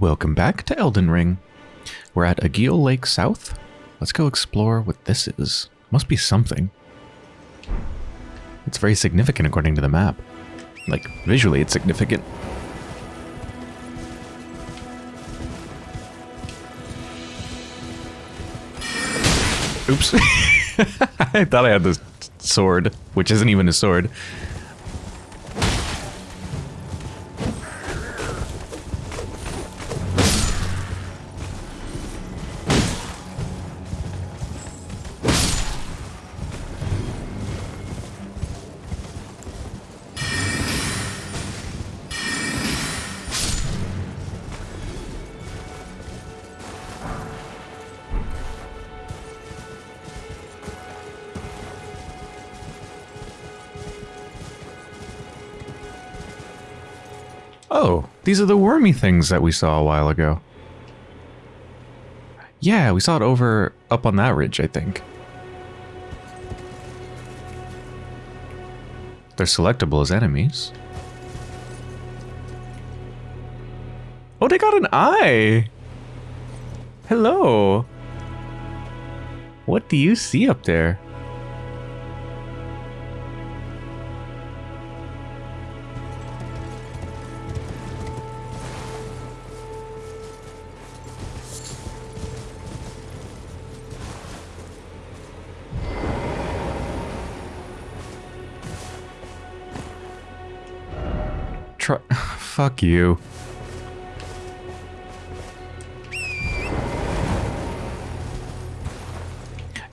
Welcome back to Elden Ring. We're at Agheel Lake South. Let's go explore what this is. Must be something. It's very significant according to the map. Like, visually it's significant. Oops. I thought I had this sword, which isn't even a sword. These are the wormy things that we saw a while ago. Yeah, we saw it over up on that ridge, I think. They're selectable as enemies. Oh, they got an eye! Hello! What do you see up there? Try. Fuck you.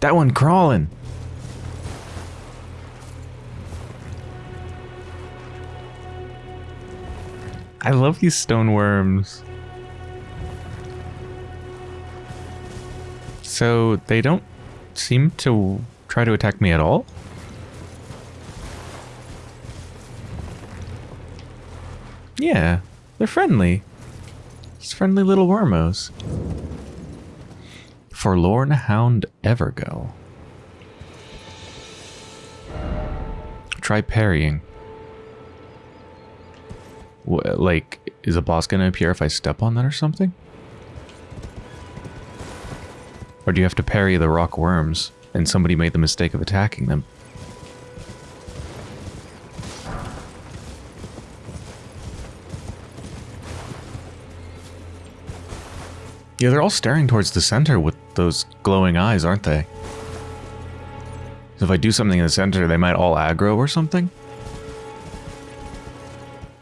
That one crawling. I love these stone worms. So they don't seem to try to attack me at all? Yeah, they're friendly. Just friendly little wormos. Forlorn Hound Evergaol. Try parrying. What, like, is a boss gonna appear if I step on that or something? Or do you have to parry the rock worms and somebody made the mistake of attacking them? Yeah, they're all staring towards the center with those glowing eyes, aren't they? So if I do something in the center, they might all aggro or something?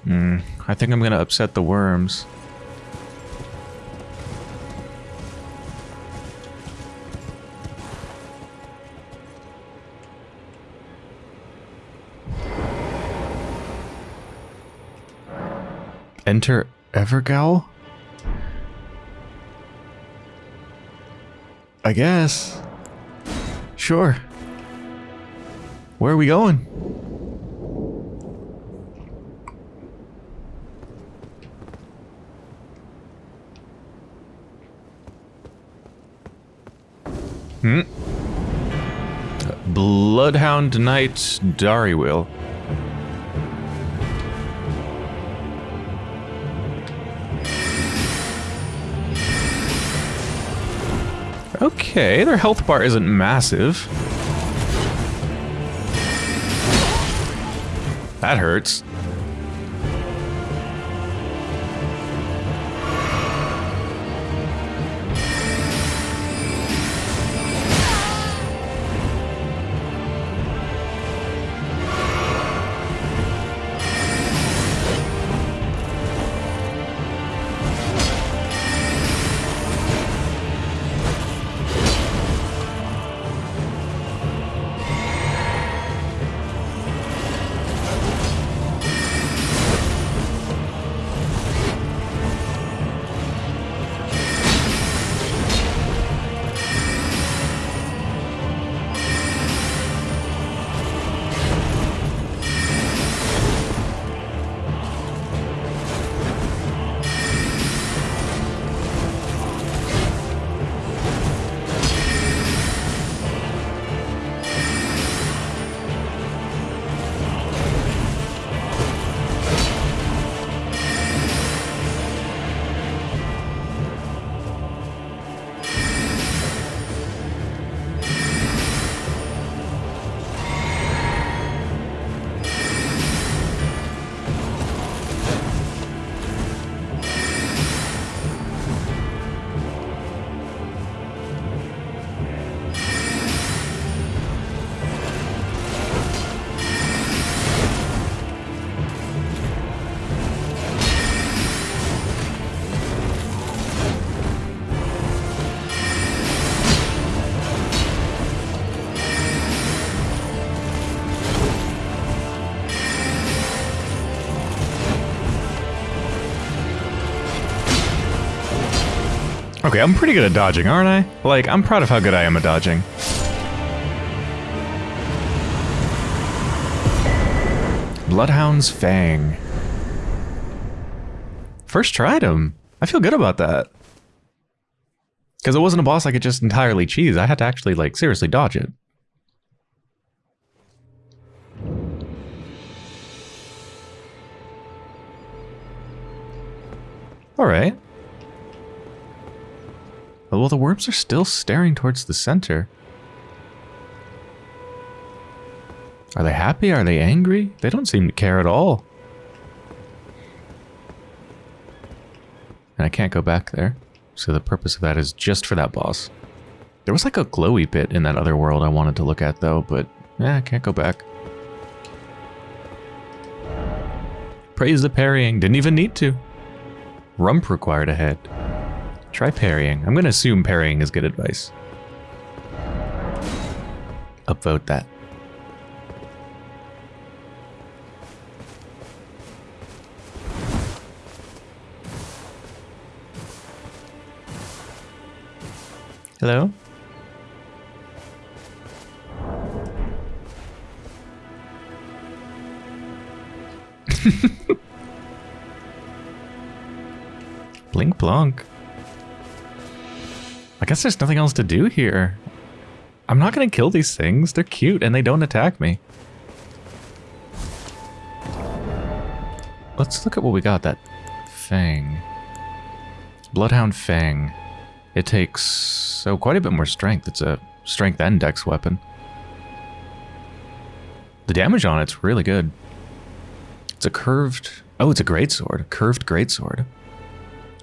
Hmm, I think I'm gonna upset the worms. Enter Evergaol? I guess. Sure. Where are we going? Hmm. Bloodhound Knight Darriwil. Okay, their health bar isn't massive. That hurts. Okay, I'm pretty good at dodging, aren't I? Like, I'm proud of how good I am at dodging. Bloodhound's Fang. First tried him. I feel good about that. Because it wasn't a boss I could just entirely cheese. I had to actually, like, seriously dodge it. Alright. Well, the worms are still staring towards the center. Are they happy? Are they angry? They don't seem to care at all. And I can't go back there. So the purpose of that is just for that boss. There was like a glowy bit in that other world I wanted to look at though, but yeah, I can't go back. Praise the parrying. Didn't even need to. Rump required ahead. Try parrying. I'm going to assume parrying is good advice. Upvote that. Hello? Blink plonk. I guess there's nothing else to do here. I'm not going to kill these things. They're cute and they don't attack me. Let's look at what we got. That Fang. Bloodhound Fang. It takes so quite a bit more strength. It's a strength and dex weapon. The damage on it's really good. It's a curved... Oh, it's a greatsword. Curved greatsword.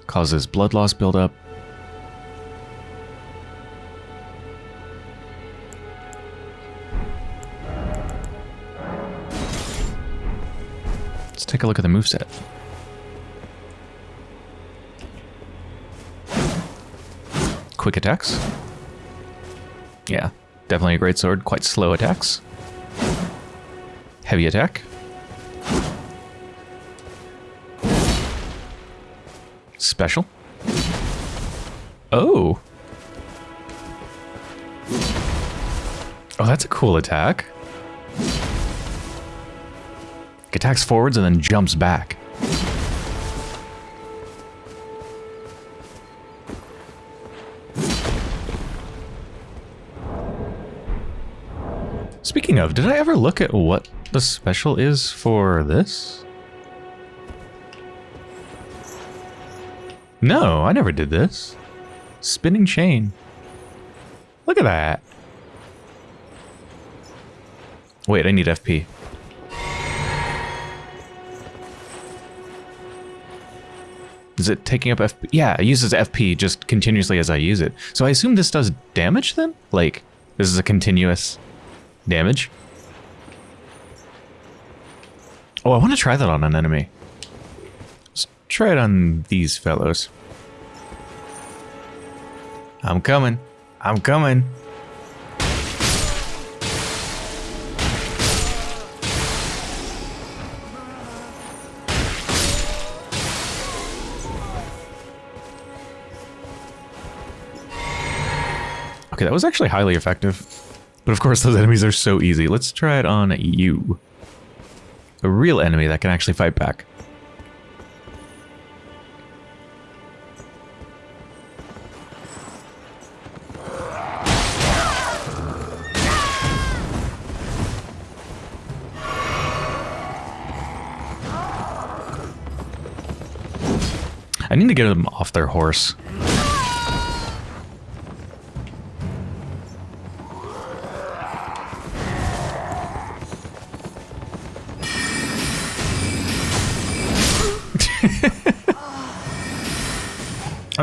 Causes blood loss buildup. Take a look at the moveset. quick attacks. Yeah, definitely a great sword. Quite slow attacks. Heavy attack. Special. Oh. Oh, that's a cool attack. Attacks forwards and then jumps back. Speaking of, did I ever look at what the special is for this? No, I never did this. Spinning chain. Look at that. Wait, I need FP. Is it taking up FP? Yeah, it uses FP just continuously as I use it. So I assume this does damage then? Like, this is a continuous damage. Oh, I want to try that on an enemy. Let's try it on these fellows. I'm coming. I'm coming. Okay, that was actually highly effective. But of course, those enemies are so easy. Let's try it on you. A real enemy that can actually fight back. I need to get them off their horse.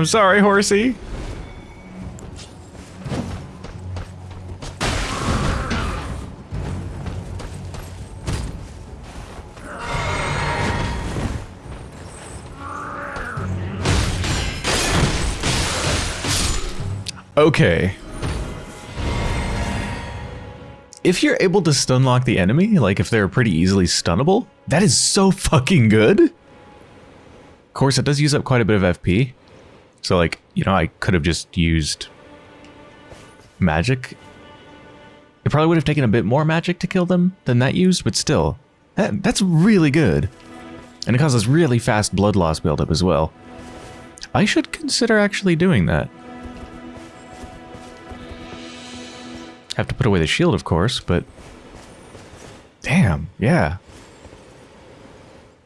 I'm sorry, horsey. Okay. If you're able to stun lock the enemy, like if they're pretty easily stunnable, that is so fucking good. Of course, it does use up quite a bit of FP. So like, you know, I could have just used magic. It probably would have taken a bit more magic to kill them than that used, but still, that, that's really good. And it causes really fast blood loss buildup as well. I should consider actually doing that. Have to put away the shield, of course, but... Damn, yeah.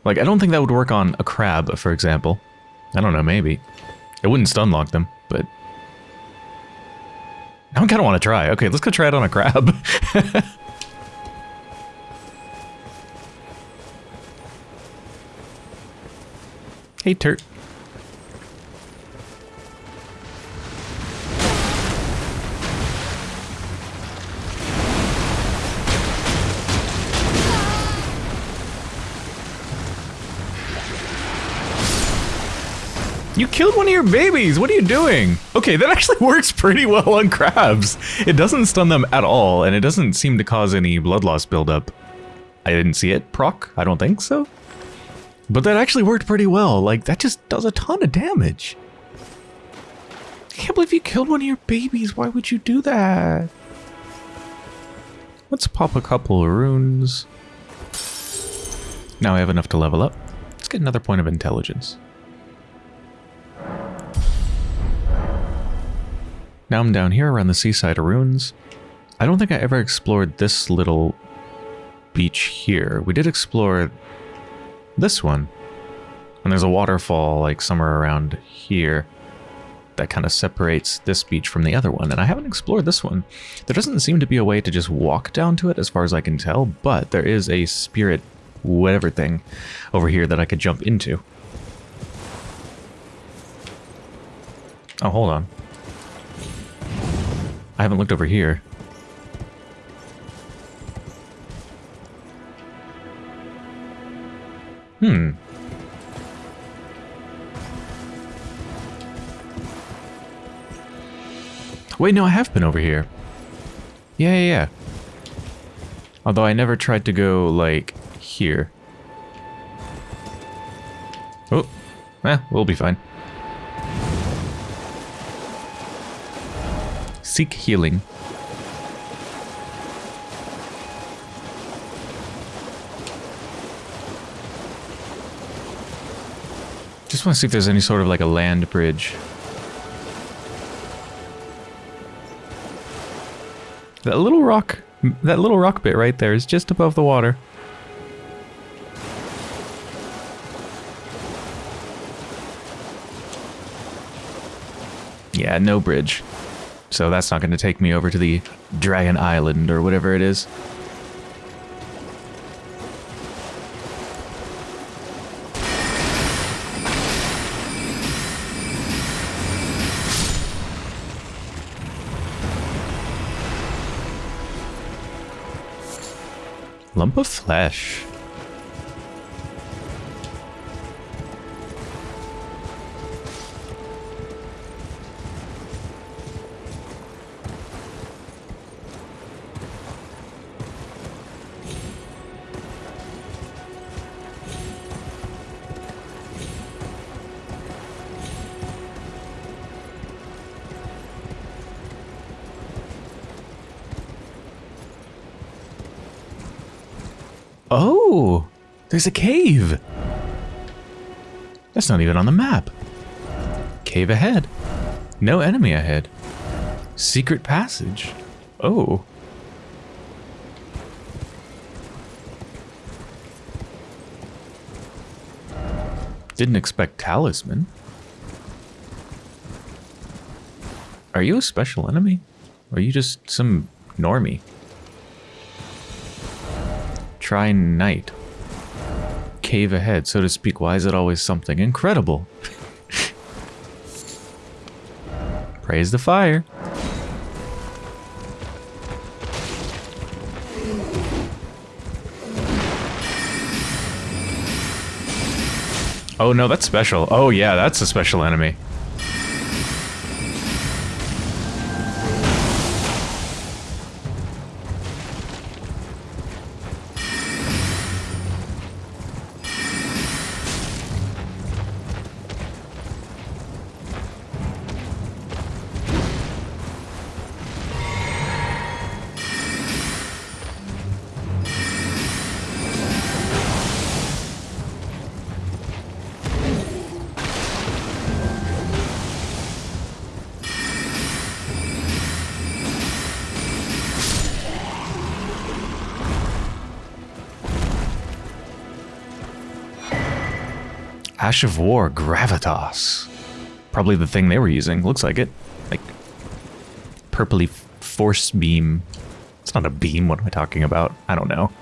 Like, I don't think that would work on a crab, for example. I don't know, maybe. It wouldn't stun lock them, but... I kind of want to try. Okay, let's go try it on a crab. hey, Turt. Killed one of your babies! What are you doing? Okay, that actually works pretty well on crabs. It doesn't stun them at all, and it doesn't seem to cause any blood loss buildup. I didn't see it proc. I don't think so. But that actually worked pretty well. Like, that just does a ton of damage. I can't believe you killed one of your babies. Why would you do that? Let's pop a couple of runes. Now I have enough to level up. Let's get another point of intelligence. Now I'm down here around the seaside ruins. I don't think I ever explored this little beach here. We did explore this one. And there's a waterfall like somewhere around here that kind of separates this beach from the other one. And I haven't explored this one. There doesn't seem to be a way to just walk down to it as far as I can tell, but there is a spirit whatever thing over here that I could jump into. Oh, hold on. I haven't looked over here. Hmm. Wait, no, I have been over here. Yeah, yeah, yeah. Although I never tried to go, like, here. Oh, eh, we'll be fine. Seek healing. Just want to see if there's any sort of like a land bridge. That little rock, that little rock bit right there is just above the water. Yeah, no bridge. So that's not going to take me over to the Dragon Island or whatever it is. Lump of flesh. There's a cave. That's not even on the map. Cave ahead. No enemy ahead. Secret passage. Oh. Didn't expect talisman. Are you a special enemy? Or are you just some normie? Try night. Cave ahead, so to speak. Why is it always something incredible? Praise the fire. Oh no, that's special. Oh yeah, that's a special enemy. Of War, Gravitas. Probably the thing they were using. Looks like it. Like, purpley force beam. It's not a beam. What am I talking about? I don't know.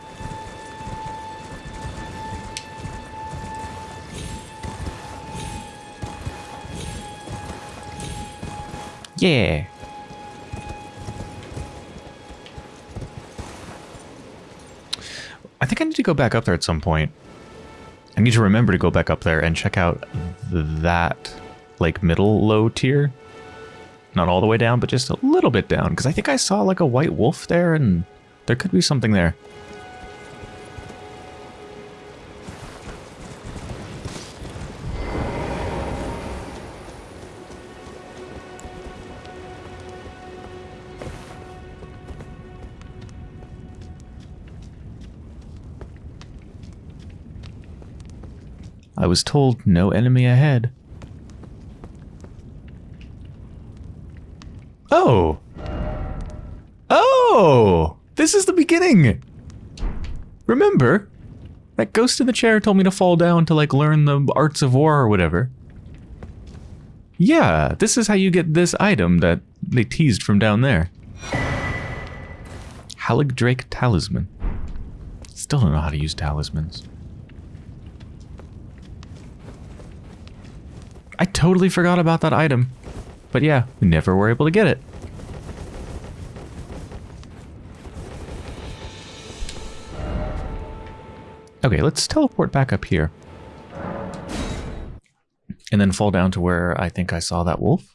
Yeah. I think I need to go back up there at some point. I need to remember to go back up there and check out that, like, middle low tier. Not all the way down, but just a little bit down. Because I think I saw, like, a white wolf there, and there could be something there. Was told no enemy ahead. Oh! Oh! This is the beginning! Remember? That ghost in the chair told me to fall down to, like, learn the arts of war or whatever. Yeah, this is how you get this item that they teased from down there. Haligdrake Talisman. Still don't know how to use talismans. I totally forgot about that item. But yeah, we never were able to get it. Okay, let's teleport back up here. And then fall down to where I think I saw that wolf.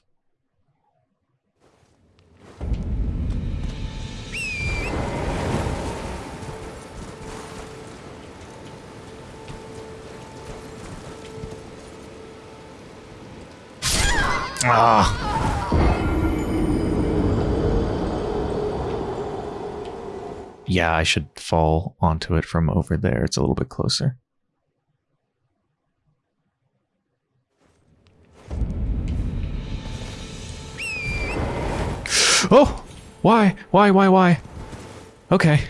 Ah. Yeah, I should fall onto it from over there. It's a little bit closer. Oh! Why? Why, why, why? Okay.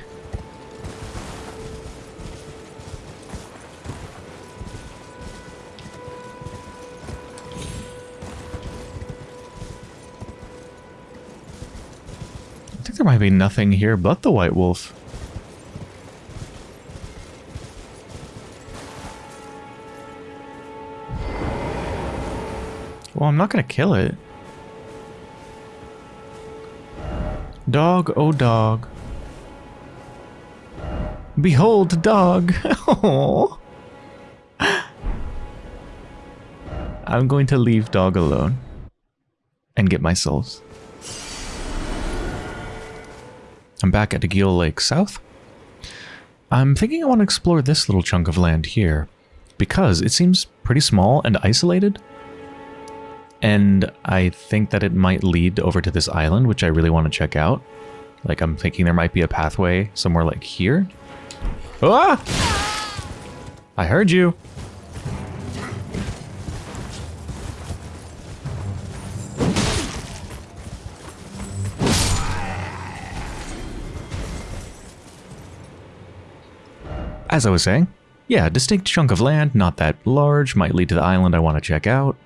There might be nothing here but the white wolf. Well, I'm not going to kill it. Dog, oh dog. Behold, dog. I'm going to leave dog alone and get my souls. I'm back at Agheel Lake South. I'm thinking I want to explore this little chunk of land here because it seems pretty small and isolated. And I think that it might lead over to this island, which I really want to check out. Like, I'm thinking there might be a pathway somewhere like here. Ah! I heard you. As I was saying, yeah, distinct chunk of land, not that large, might lead to the island I want to check out.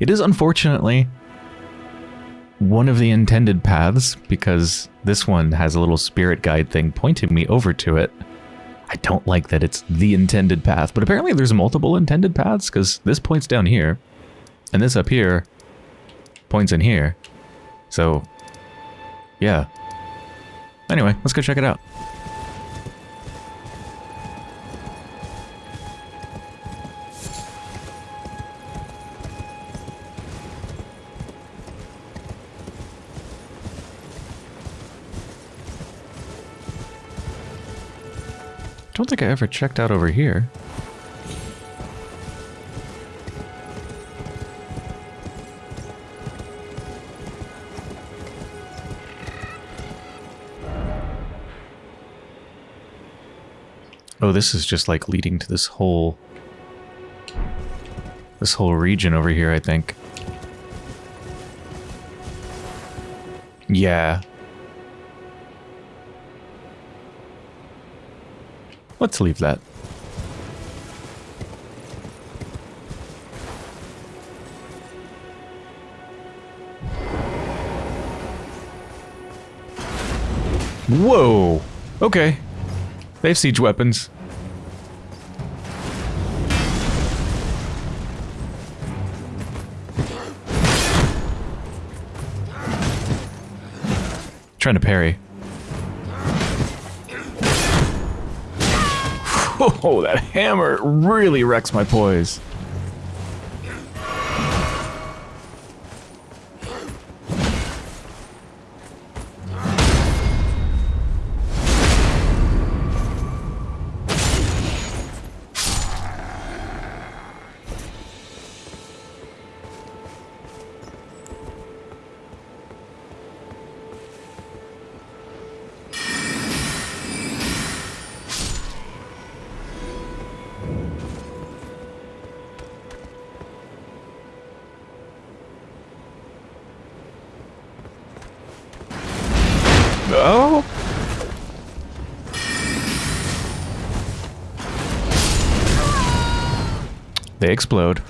It is unfortunately one of the intended paths because this one has a little spirit guide thing pointing me over to it. I don't like that it's the intended path, but apparently there's multiple intended paths because this points down here and this up here points in here. So, yeah. Anyway, let's go check it out. Don't think I ever checked out over here. Oh, this is just like leading to this whole... This whole region over here, I think. Yeah, Let's leave that. Whoa! Okay. They have siege weapons. Trying to parry. Oh, that hammer really wrecks my poise. Explode.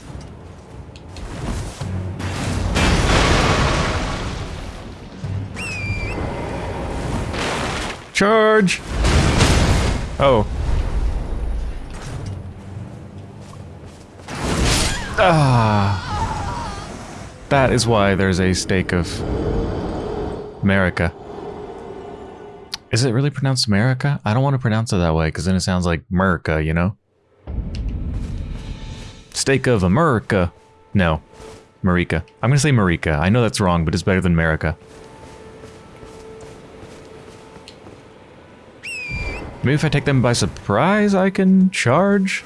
Charge! Oh. Ah. That is why there's a stake of America. Is it really pronounced America? I don't want to pronounce it that way because then it sounds like America, you know? Stake of America. No. Marika. I'm to say Marika. I know that's wrong, but it's better than America. Maybe if I take them by surprise, I can charge?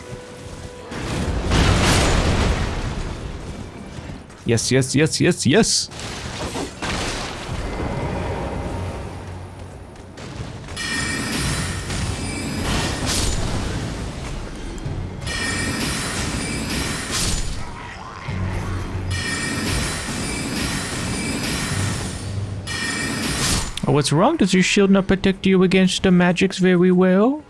Yes, yes, yes, yes, yes! What's wrong? Does your shield not protect you against the magics very well?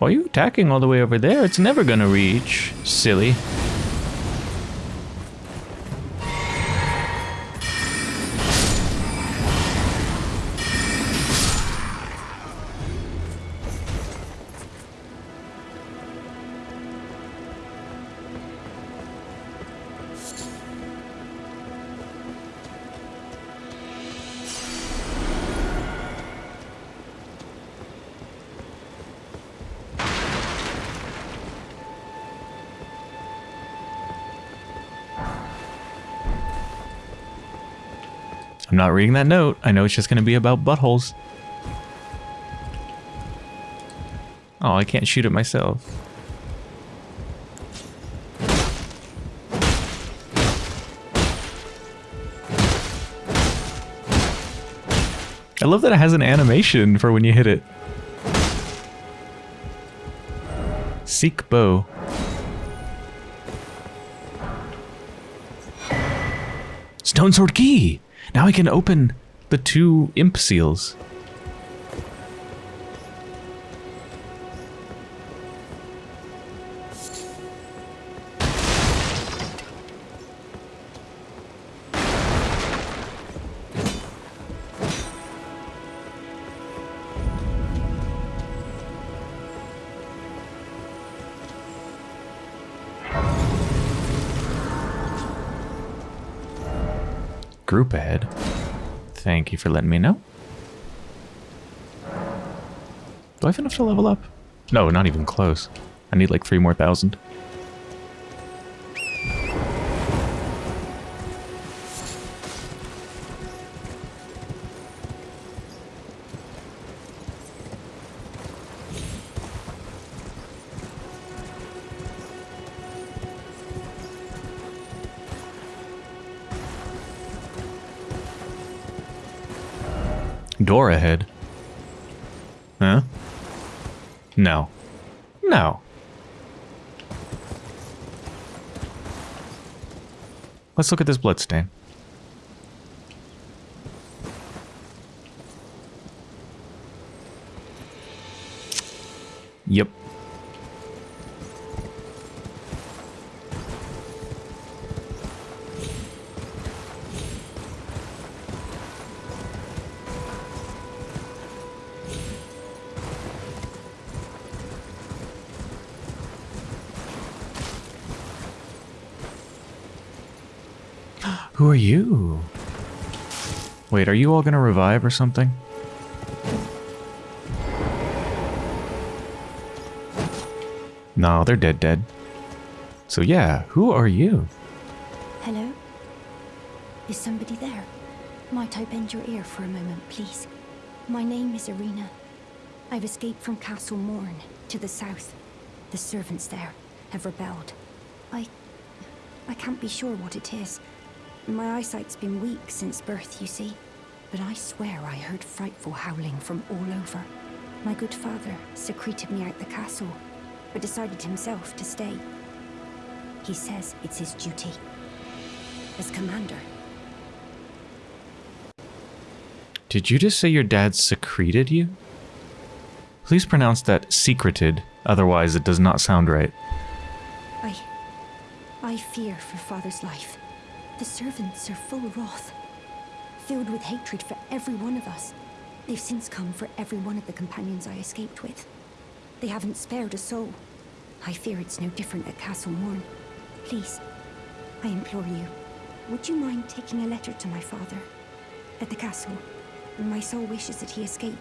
Why are you attacking all the way over there? It's never gonna reach. Silly. Not reading that note. I know it's just going to be about buttholes. Oh, I can't shoot it myself. I love that it has an animation for when you hit it. Seek bow. Stone sword key! Now I can open the two imp seals. Group ahead. Thank you for letting me know. Do I have enough to level up? No, not even close. I need like three more thousand. Ahead. Huh? No. No. Let's look at this bloodstain. Who are you? Wait, are you all gonna revive or something? No, they're dead dead. So yeah, who are you? Hello? Is somebody there? Might I bend your ear for a moment, please? My name is Irina. I've escaped from Castle Morn, to the south. The servants there have rebelled. I... I can't be sure what it is. My eyesight's been weak since birth, you see. But I swear I heard frightful howling from all over. My good father secreted me out the castle, but decided himself to stay. He says it's his duty. As commander. Did you just say your dad secreted you? Please pronounce that secreted, otherwise it does not sound right. I... I fear for father's life. The servants are full of wrath. Filled with hatred for every one of us. They've since come for every one of the companions I escaped with. They haven't spared a soul. I fear it's no different at Castle Morn. Please, I implore you, would you mind taking a letter to my father? At the castle. My soul wishes that he escape.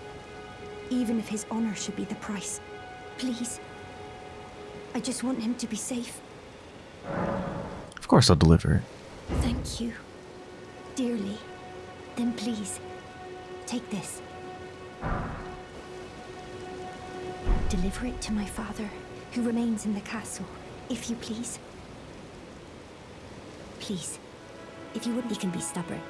Even if his honor should be the price. Please. I just want him to be safe. Of course I'll deliver it. Thank you. Dearly. Then please, take this. Deliver it to my father, who remains in the castle, if you please. Please, if you wouldn't, he can be stubborn.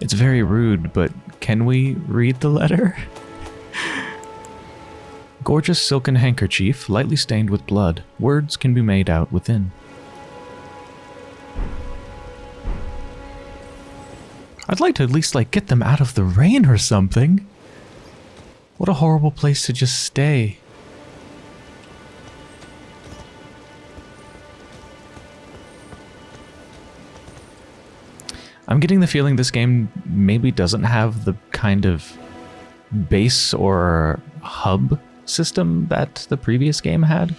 It's very rude, but can we read the letter? Gorgeous silken handkerchief, lightly stained with blood. Words can be made out within. I'd like to at least, like, get them out of the rain or something. What a horrible place to just stay. I'm getting the feeling this game maybe doesn't have the kind of base or hub system that the previous game had,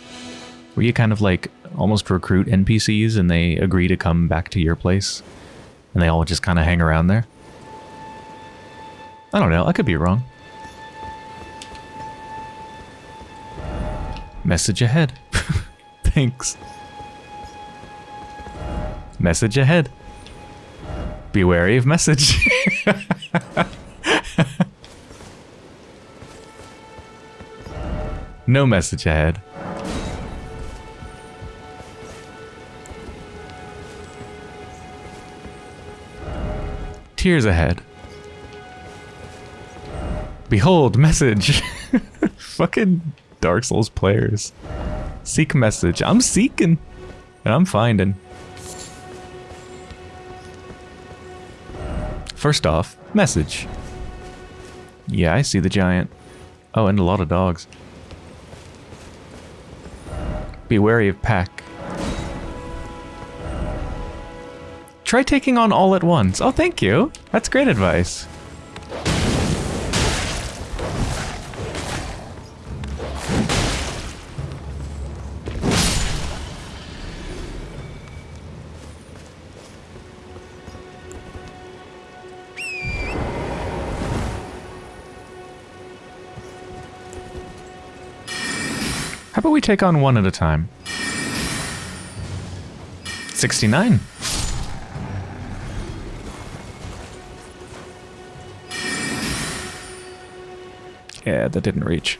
where you kind of like almost recruit NPCs and they agree to come back to your place, and they all just kind of hang around there. I don't know, I could be wrong. Message ahead. Thanks. Message ahead. Be wary of message. no message ahead. Tears ahead. Behold, message. Fucking Dark Souls players. Seek message. I'm seeking. And I'm finding. First off, message. Yeah, I see the giant. Oh, and a lot of dogs. Be wary of pack. Try taking on all at once. Oh, thank you. That's great advice. We take on one at a time? 69. Yeah, that didn't reach.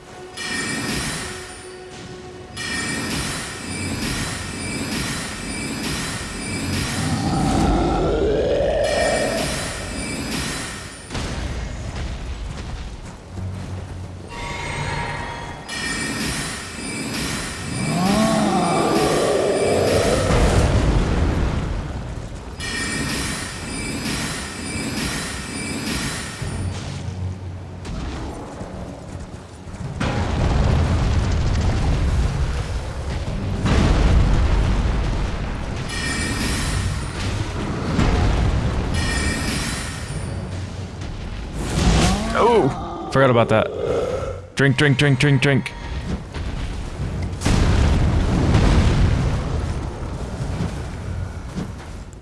Forgot about that. Drink, drink, drink, drink, drink.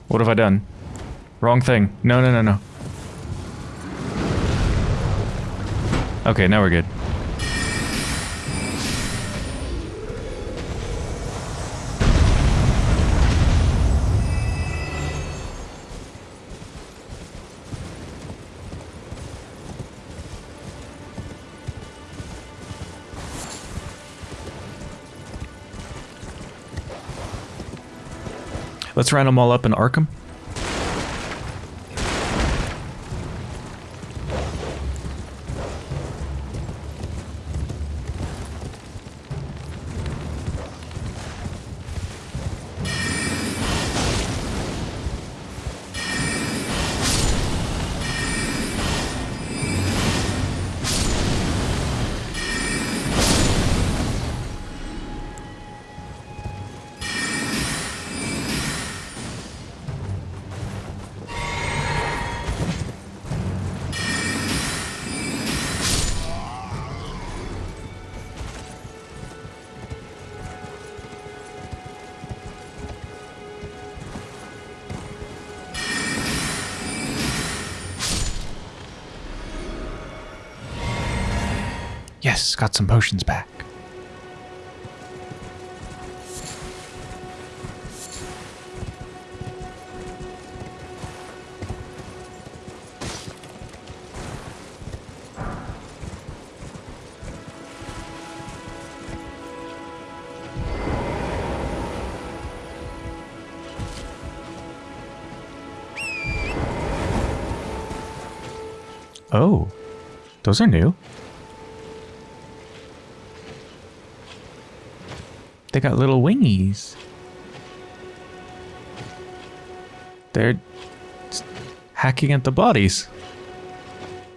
What have I done? Wrong thing. No, no, no, no. Okay, now we're good. Let's round them all up in Arkham. Yes, got some potions back. Oh, those are new. They got little wingies. They're hacking at the bodies.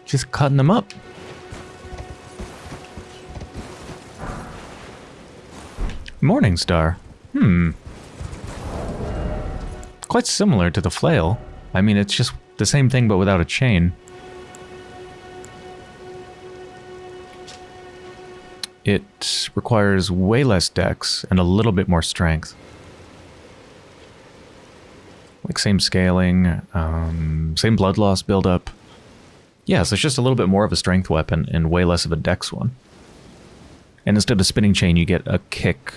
Just cutting them up. Morning Star. Hmm. Quite similar to the flail. I mean, it's just the same thing but without a chain. It requires way less dex and a little bit more strength. Like same scaling, um, same blood loss buildup. Yeah, so it's just a little bit more of a strength weapon and way less of a dex one. And instead of spinning chain, you get a kick.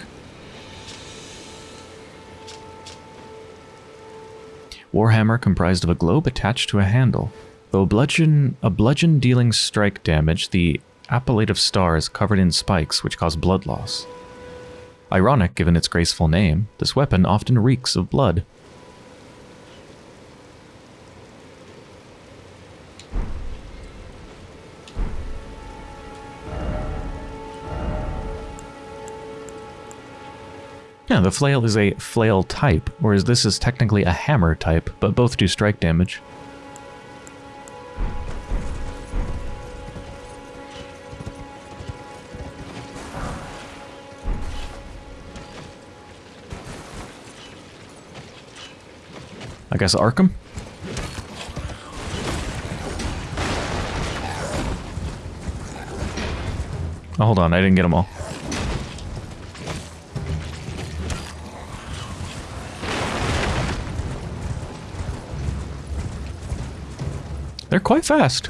Warhammer comprised of a globe attached to a handle. Though bludgeon, a bludgeon dealing strike damage, the appellative star is covered in spikes which cause blood loss. Ironic given its graceful name, this weapon often reeks of blood. Yeah, the flail is a flail type, whereas this is technically a hammer type, but both do strike damage. I guess Arkham? Oh, hold on, I didn't get them all. They're quite fast.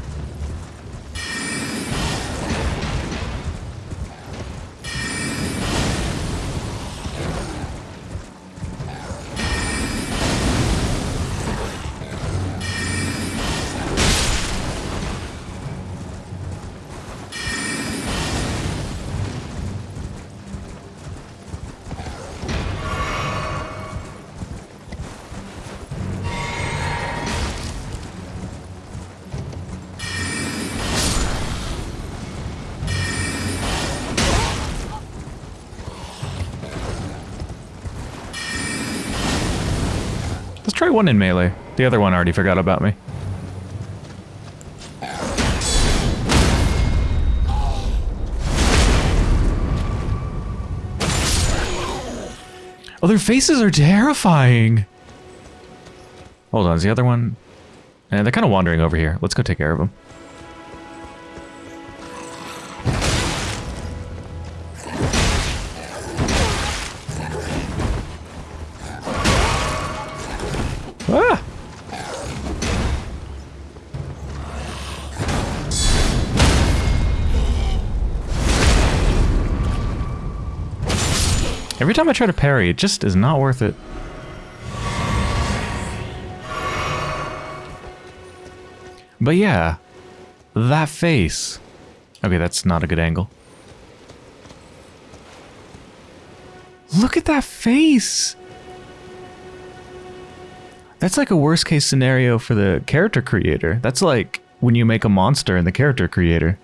Try one in melee. The other one already forgot about me. Oh, their faces are terrifying. Hold on, is the other one? And they're kind of wandering over here. Let's go take care of them. Try to parry, it just is not worth it. But yeah, that face. Okay, that's not a good angle. Look at that face! That's like a worst case scenario for the character creator. That's like when you make a monster in the character creator.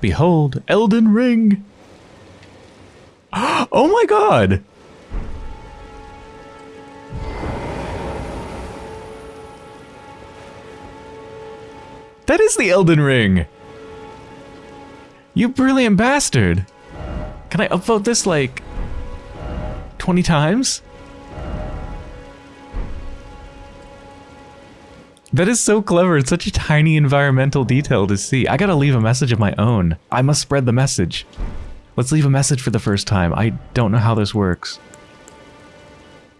Behold, Elden Ring! Oh my god! That is the Elden Ring! You brilliant bastard! Can I upvote this like 20 times? That is so clever. It's such a tiny environmental detail to see. I gotta leave a message of my own. I must spread the message. Let's leave a message for the first time. I don't know how this works.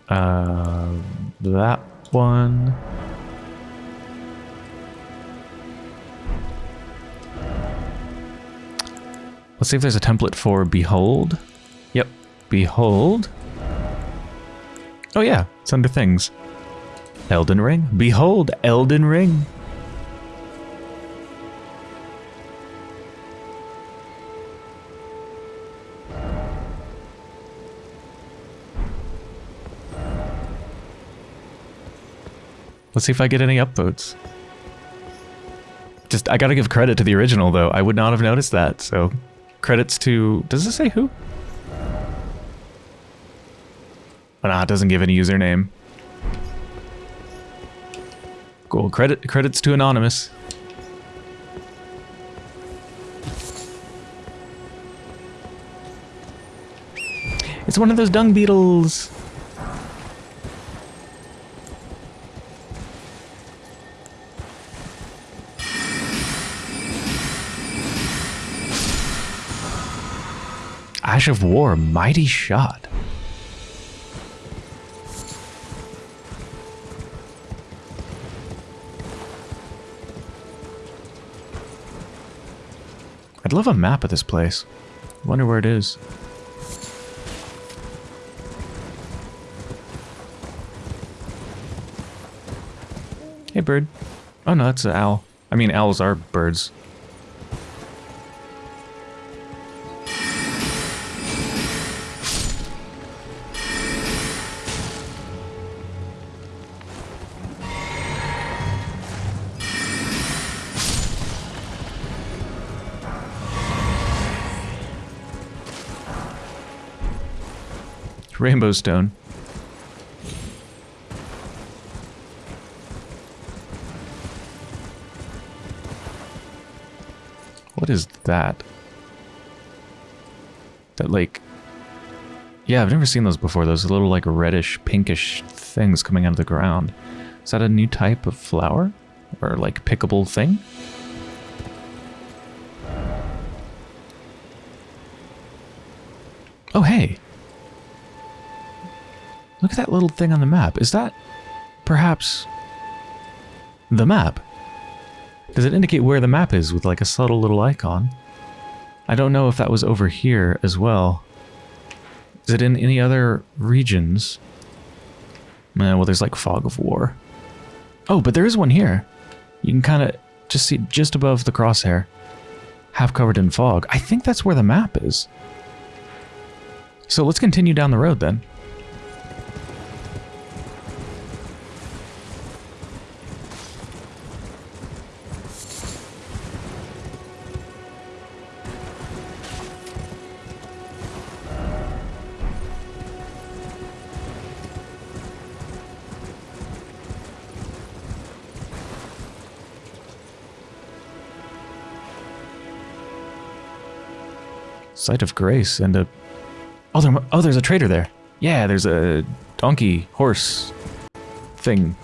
Uh, that one. Let's see if there's a template for Behold. Yep, Behold. Oh yeah, it's under Things. Elden Ring. Behold, Elden Ring. Let's see if I get any upvotes. Just, I gotta give credit to the original, though. I would not have noticed that, so... Credits to... Does it say who? Oh, nah, it doesn't give any username. Cool. Credit credits to Anonymous. It's one of those dung beetles. Ash of War, mighty shot. I'd love a map of this place. Wonder where it is. Hey, bird. Oh no, that's an owl. I mean, owls are birds. Rainbow stone. What is that? That like... Yeah, I've never seen those before. Those little like reddish, pinkish things coming out of the ground. Is that a new type of flower? Or like pickable thing? That little thing on the map. Is that perhaps the map? Does it indicate where the map is with like a subtle little icon? I don't know if that was over here as well. Is it in any other regions? Man, well, there's like Fog of War. Oh, but there is one here. You can kind of just see just above the crosshair. Half covered in fog. I think that's where the map is. So let's continue down the road then. Site of Grace and a... Oh, there, oh, there's a trader there. Yeah, there's a donkey, horse thing.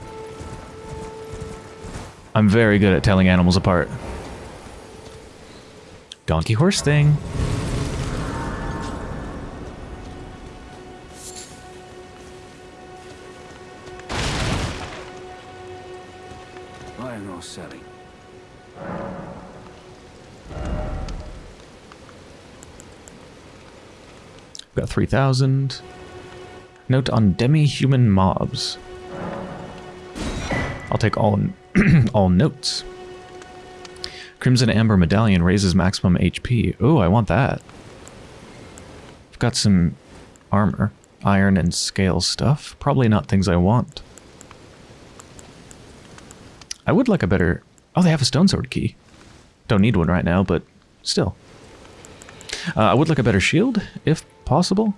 I'm very good at telling animals apart. Donkey horse thing. 3,000. Note on demi-human mobs. I'll take all all notes. Crimson Amber Medallion raises maximum HP. Oh, I want that. I've got some armor, iron and scale stuff. Probably not things I want. I would like a better... Oh, they have a stone sword key. Don't need one right now, but still. Uh, I would like a better shield, if possible.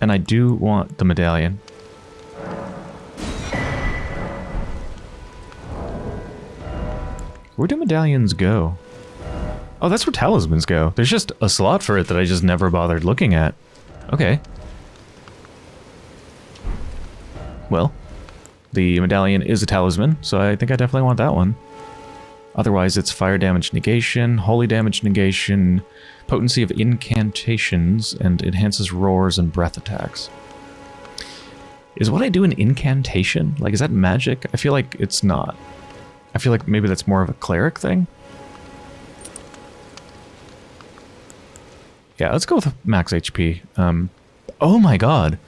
And I do want the medallion. Where do medallions go? Oh, that's where talismans go. There's just a slot for it that I just never bothered looking at. Okay. Well, the medallion is a talisman, so I think I definitely want that one. Otherwise, it's fire damage negation, holy damage negation, potency of incantations, and enhances roars and breath attacks. Is what I do an incantation? Like, is that magic? I feel like it's not. I feel like maybe that's more of a cleric thing. Yeah, let's go with max HP. Um, oh my god.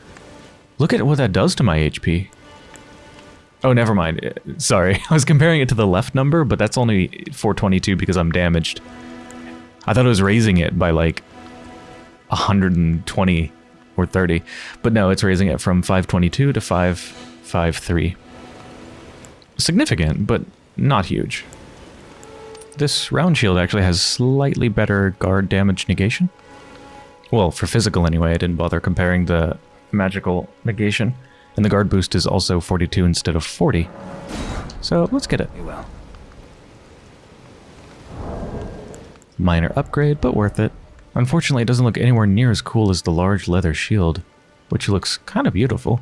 Look at what that does to my HP. Oh, never mind. Sorry. I was comparing it to the left number, but that's only 422 because I'm damaged. I thought it was raising it by like 120 or 30. But no, it's raising it from 522 to 553. Significant, but not huge. This round shield actually has slightly better guard damage negation. Well, for physical anyway, I didn't bother comparing the magical negation. And the guard boost is also 42 instead of 40. So let's get it. well. Minor upgrade, but worth it. Unfortunately, it doesn't look anywhere near as cool as the large leather shield, which looks kind of beautiful.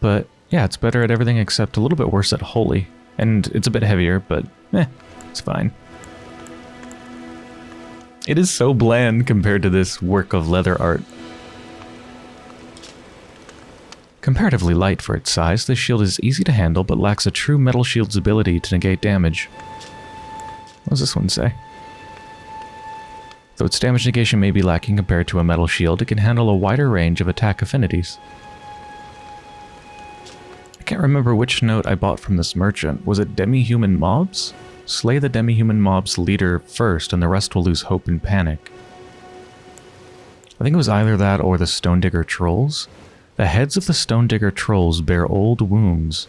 But yeah, it's better at everything except a little bit worse at holy. And it's a bit heavier, but eh, it's fine. It is so bland compared to this work of leather art. Comparatively light for its size, this shield is easy to handle but lacks a true metal shield's ability to negate damage. What does this one say? Though its damage negation may be lacking compared to a metal shield, it can handle a wider range of attack affinities. I can't remember which note I bought from this merchant. Was it demi-human mobs? Slay the demi-human mob's leader first and the rest will lose hope and panic. I think it was either that or the Stone Digger trolls. The heads of the Stone Digger trolls bear old wounds.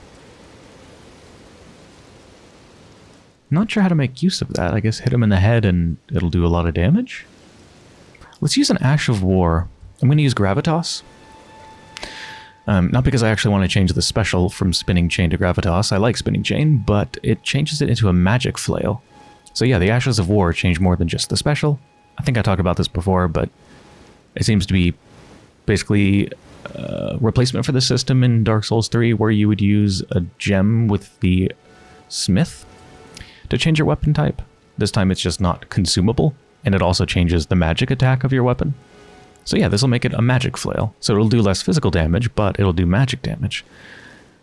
Not sure how to make use of that. I guess hit him in the head and it'll do a lot of damage? Let's use an Ash of War. I'm going to use Gravitas. Um, not because I actually want to change the special from Spinning Chain to Gravitas. I like Spinning Chain, but it changes it into a Magic Flail. So yeah, the Ashes of War change more than just the special. I think I talked about this before, but it seems to be basically uh, replacement for the system in Dark Souls 3 where you would use a gem with the smith to change your weapon type. This time it's just not consumable, and it also changes the magic attack of your weapon. So yeah, this will make it a magic flail. So it'll do less physical damage, but it'll do magic damage,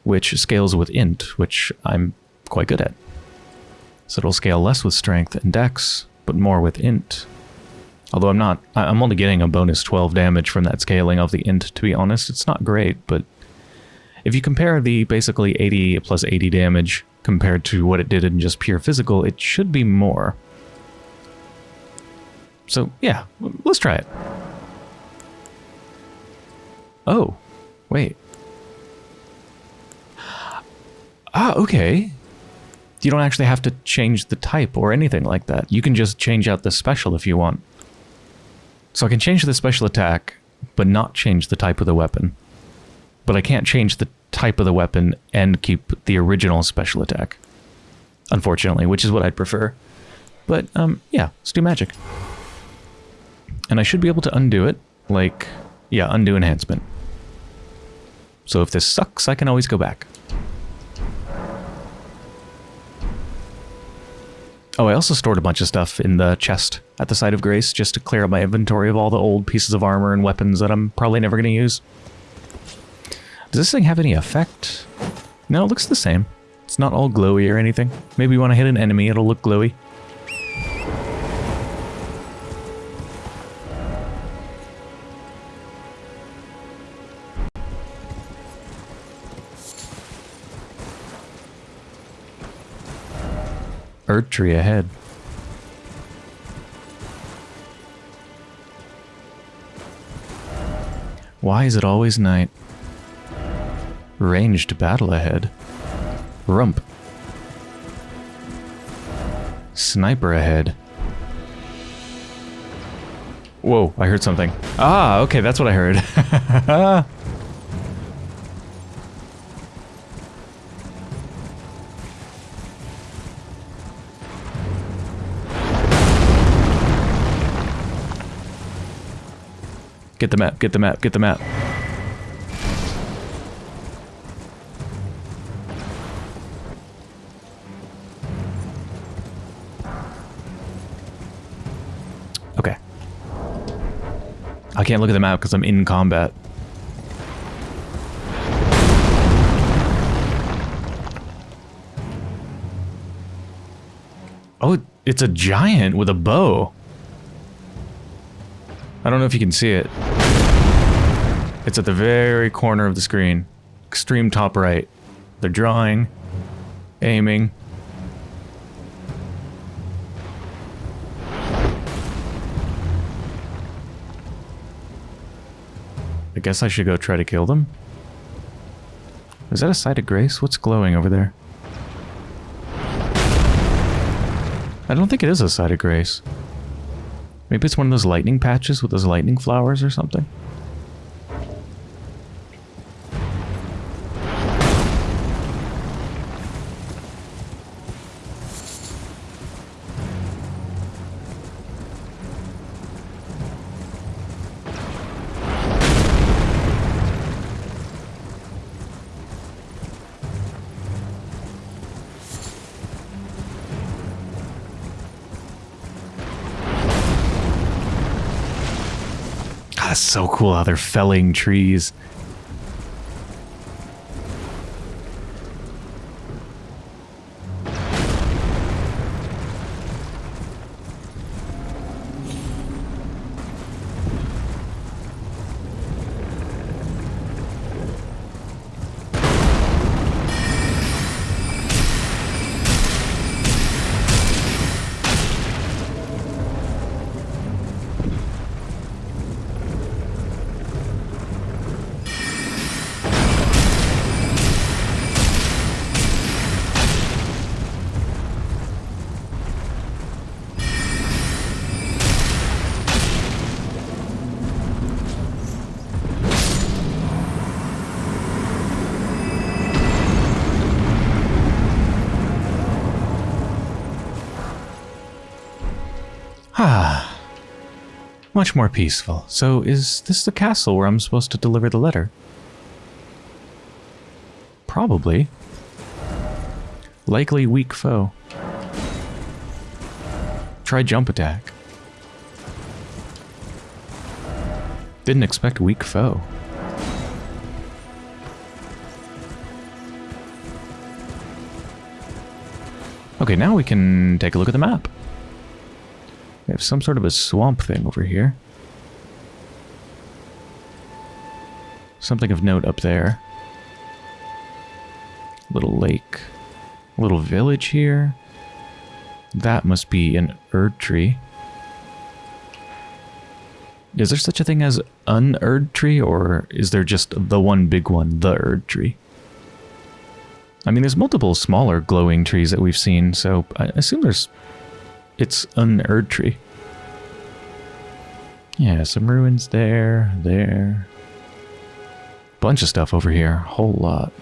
which scales with int, which I'm quite good at. So it'll scale less with strength and dex, but more with int, Although I'm not, I'm only getting a bonus 12 damage from that scaling of the int, to be honest. It's not great, but if you compare the basically 80 plus 80 damage compared to what it did in just pure physical, it should be more. So yeah, let's try it. Oh, wait. Ah, okay. You don't actually have to change the type or anything like that. You can just change out the special if you want. So I can change the special attack, but not change the type of the weapon. But I can't change the type of the weapon and keep the original special attack. Unfortunately, which is what I'd prefer. But, um, yeah, let's do magic. And I should be able to undo it, like, yeah, undo enhancement. So if this sucks, I can always go back. Oh, I also stored a bunch of stuff in the chest at the site of Grace just to clear up my inventory of all the old pieces of armor and weapons that I'm probably never going to use. Does this thing have any effect? No, it looks the same. It's not all glowy or anything. Maybe when I hit an enemy, it'll look glowy. Erdtree ahead. Why is it always night? Ranged battle ahead. Rump. Sniper ahead. Whoa, I heard something. Ah, okay, that's what I heard. Get the map, get the map, get the map. Can't look at the map because I'm in combat. Oh, it's a giant with a bow. I don't know if you can see it. It's at the very corner of the screen. Extreme top right. They're drawing, aiming. Guess I should go try to kill them. Is that a site of grace? What's glowing over there? I don't think it is a site of grace. Maybe it's one of those lightning patches with those lightning flowers or something. That's so cool how they're felling trees. Much more peaceful. So is this the castle where I'm supposed to deliver the letter? Probably. Likely weak foe. Try jump attack. Didn't expect weak foe. Okay, now we can take a look at the map. Have some sort of a swamp thing over here. Something of note up there. Little lake. Little village here. That must be an erd tree. Is there such a thing as an erd tree, or is there just the one big one, the erd tree? I mean, there's multiple smaller glowing trees that we've seen, so I assume there's... It's an Erdtree. Yeah, some ruins there, there. Bunch of stuff over here, whole lot.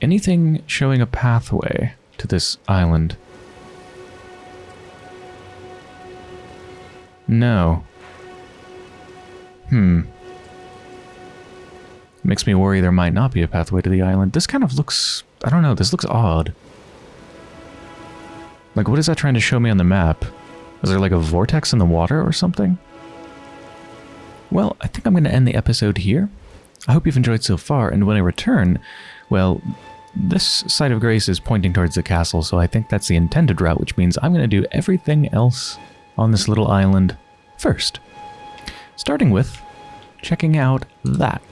Anything showing a pathway to this island? No. Hmm. Makes me worry there might not be a pathway to the island. This kind of looks... I don't know, this looks odd. Like, what is that trying to show me on the map? Is there like a vortex in the water or something? Well, I think I'm going to end the episode here. I hope you've enjoyed so far, and when I return, well, this side of Grace is pointing towards the castle, so I think that's the intended route, which means I'm going to do everything else on this little island first. Starting with checking out that.